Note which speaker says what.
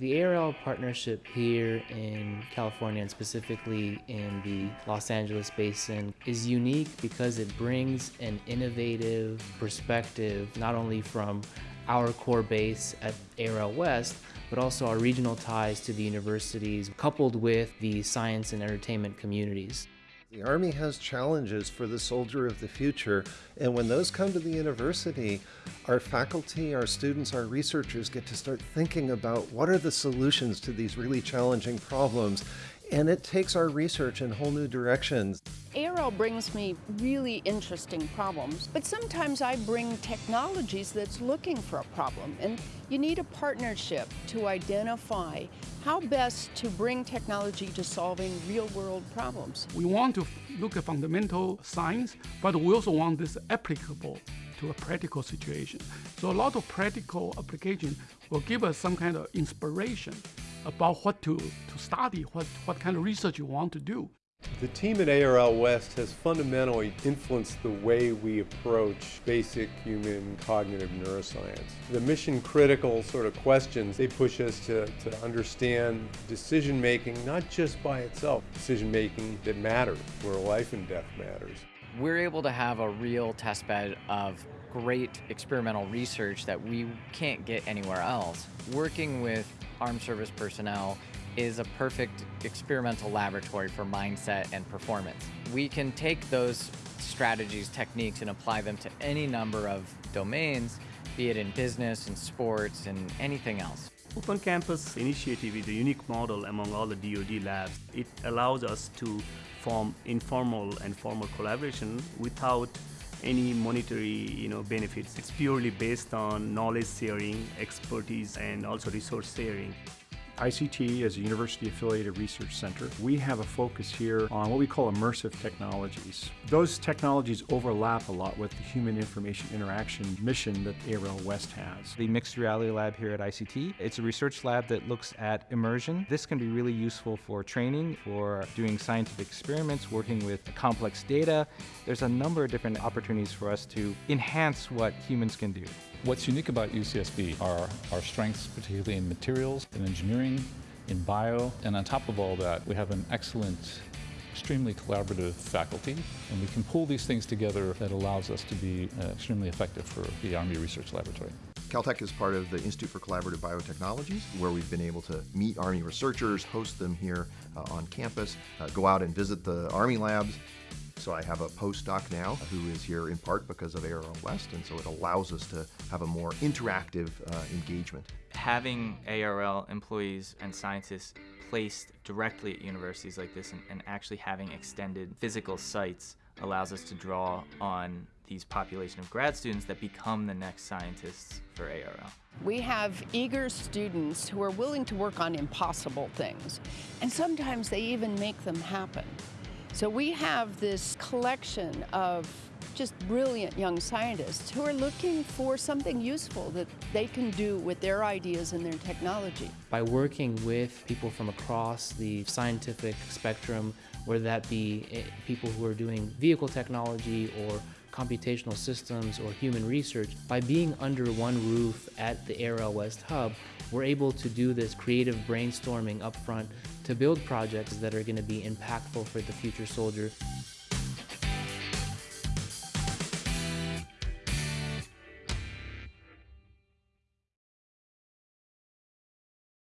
Speaker 1: The ARL partnership here in California and specifically in the Los Angeles basin is unique because it brings an innovative perspective not only from our core base at ARL West, but also our regional ties to the universities coupled with the science and entertainment communities.
Speaker 2: The Army has challenges for the soldier of the future, and when those come to the university, our faculty, our students, our researchers get to start thinking about what are the solutions to these really challenging problems, and it takes our research in whole new directions.
Speaker 3: ARL brings me really interesting problems, but sometimes I bring technologies that's looking for a problem, and you need a partnership to identify how best to bring technology to solving real-world problems.
Speaker 4: We want to look at fundamental science, but we also want this applicable to a practical situation. So a lot of practical application will give us some kind of inspiration about what to, to study, what, what kind of research you want to do.
Speaker 5: The team at ARL West has fundamentally influenced the way we approach basic human cognitive neuroscience. The mission critical sort of questions, they push us to, to understand decision making not just by itself, decision making that matters, where life and death matters.
Speaker 6: We're able to have a real testbed of great experimental research that we can't get anywhere else. Working with armed service personnel is a perfect experimental laboratory for mindset and performance. We can take those strategies, techniques, and apply them to any number of domains, be it in business in sports and anything else.
Speaker 7: Open Campus initiative is a unique model among all the DoD labs. It allows us to form informal and formal collaboration without any monetary you know, benefits. It's purely based on knowledge sharing, expertise, and also resource sharing.
Speaker 8: ICT is a university-affiliated research center. We have a focus here on what we call immersive technologies. Those technologies overlap a lot with the human information interaction mission that ARL West has.
Speaker 9: The Mixed Reality Lab here at ICT, it's a research lab that looks at immersion. This can be really useful for training, for doing scientific experiments, working with complex data. There's a number of different opportunities for us to enhance what humans can do.
Speaker 10: What's unique about UCSB are our strengths, particularly in materials, in engineering, in bio, and on top of all that, we have an excellent extremely collaborative faculty, and we can pull these things together that allows us to be uh, extremely effective for the Army Research Laboratory.
Speaker 11: Caltech is part of the Institute for Collaborative Biotechnologies, where we've been able to meet Army researchers, host them here uh, on campus, uh, go out and visit the Army labs, so I have a postdoc now who is here in part because of ARL West, and so it allows us to have a more interactive uh, engagement.
Speaker 6: Having ARL employees and scientists placed directly at universities like this and, and actually having extended physical sites allows us to draw on these population of grad students that become the next scientists for ARL.
Speaker 3: We have eager students who are willing to work on impossible things, and sometimes they even make them happen. So we have this collection of just brilliant young scientists who are looking for something useful that they can do with their ideas and their technology.
Speaker 1: By working with people from across the scientific spectrum, whether that be eh, people who are doing vehicle technology or computational systems or human research, by being under one roof at the ARL West Hub, we're able to do this creative brainstorming up front to build projects that are going to be impactful for the future soldier.